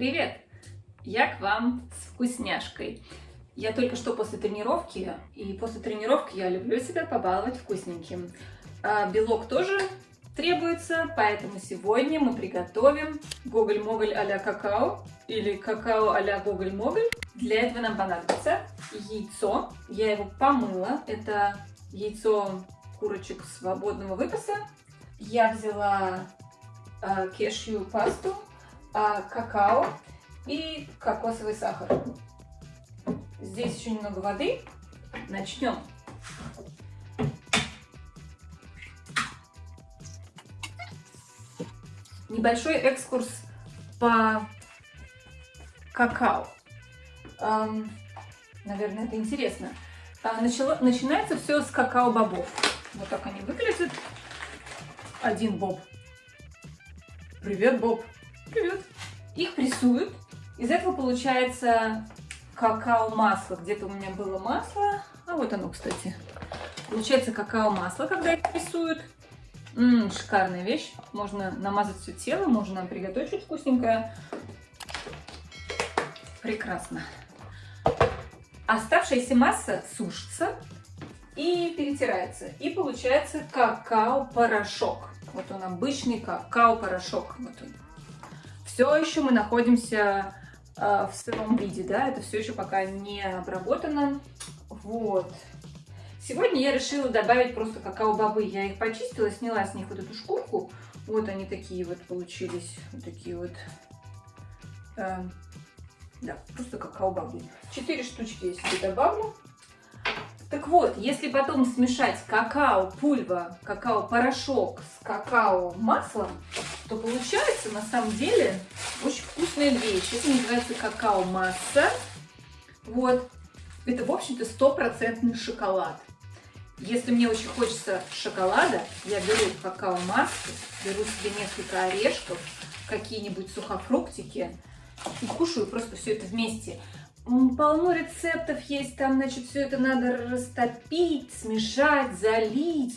Привет! Я к вам с вкусняшкой. Я только что после тренировки, и после тренировки я люблю себя побаловать вкусненьким. А белок тоже требуется, поэтому сегодня мы приготовим гоголь-моголь а-ля какао или какао а-ля гоголь-моголь. Для этого нам понадобится яйцо. Я его помыла. Это яйцо курочек свободного выпаса. Я взяла э, кешью пасту а, какао и кокосовый сахар. Здесь еще немного воды. Начнем. Небольшой экскурс по какао. Эм, наверное, это интересно. А, начало, начинается все с какао-бобов. Вот так они выглядят. Один боб. Привет, Боб. Привет. Их прессуют. Из этого получается какао-масло. Где-то у меня было масло. А вот оно, кстати. Получается какао-масло, когда их прессуют. Ммм, шикарная вещь. Можно намазать все тело, можно приготовить что-то вкусненькое. Прекрасно. Оставшаяся масса сушится и перетирается. И получается какао-порошок. Вот он обычный какао-порошок. Вот он. Все еще мы находимся э, в сыром виде, да, это все еще пока не обработано. Вот. Сегодня я решила добавить просто какао-бобы. Я их почистила, сняла с них вот эту шкурку. Вот они такие вот получились. Вот такие вот. Э, да, просто какао-бобы. Четыре штучки я себе добавлю. Так вот, если потом смешать какао-пульва, какао-порошок с какао-маслом, то получается на самом деле очень вкусная вещь. Это называется какао-масса. Вот. Это, в общем-то, стопроцентный шоколад. Если мне очень хочется шоколада, я беру какао-массу, беру себе несколько орешков, какие-нибудь сухофруктики и кушаю просто все это вместе. Полно рецептов есть, там, значит, все это надо растопить, смешать, залить.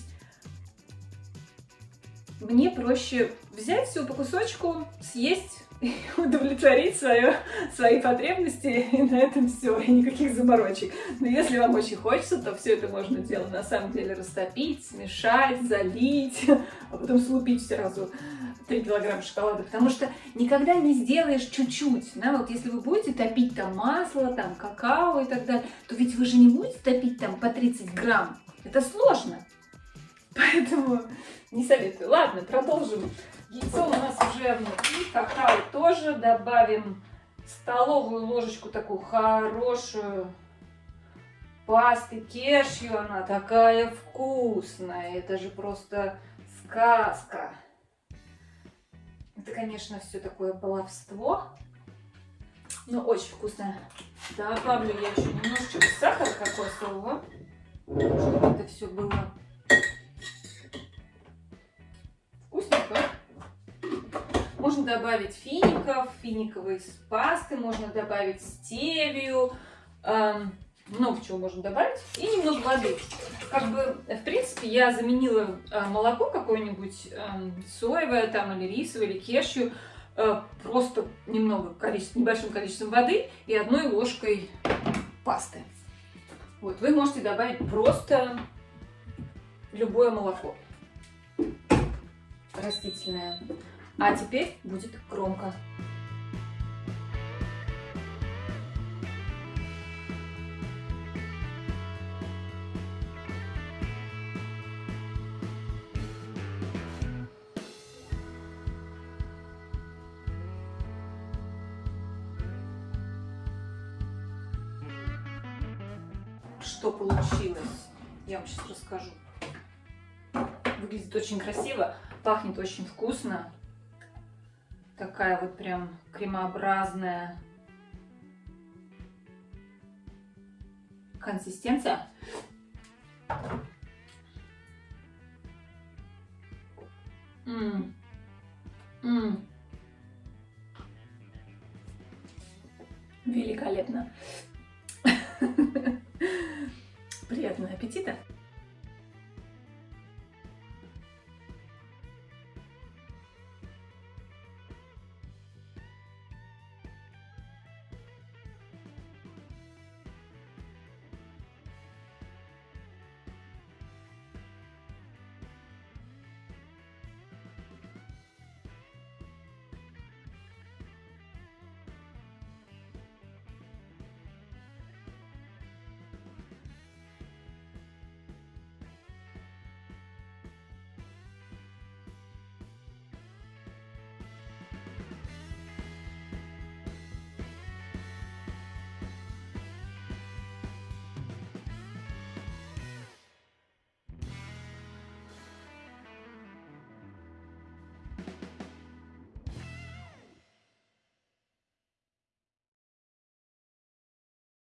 Мне проще взять все по кусочку, съесть, удовлетворить свое, свои потребности, и на этом все, и никаких заморочек. Но если вам очень хочется, то все это можно делать, на самом деле, растопить, смешать, залить, а потом слупить сразу 3 килограмма шоколада, потому что никогда не сделаешь чуть-чуть, да, вот если вы будете топить там масло, там какао и так далее, то ведь вы же не будете топить там по 30 грамм, это сложно, поэтому не советую. Ладно, продолжим. Яйцо у нас уже внутри, какао тоже, добавим столовую ложечку такую хорошую, пасты кешью, она такая вкусная, это же просто сказка. Это, конечно, все такое баловство, но очень вкусно. Добавлю я еще немножечко сахара кокосового, чтобы это все было Можно добавить фиников, финиковой пасты, можно добавить стевию, эм, много чего можно добавить, и немного воды. Как бы, в принципе, я заменила э, молоко какое-нибудь э, соевое там, или рисовое, или кешью, э, просто немного количество, небольшим количеством воды и одной ложкой пасты. Вот, вы можете добавить просто любое молоко растительное. А теперь будет громко. что получилось. Я вам сейчас расскажу. Выглядит очень красиво, пахнет очень вкусно. Такая вот прям кремообразная консистенция. М -м -м. Великолепно. Приятного аппетита!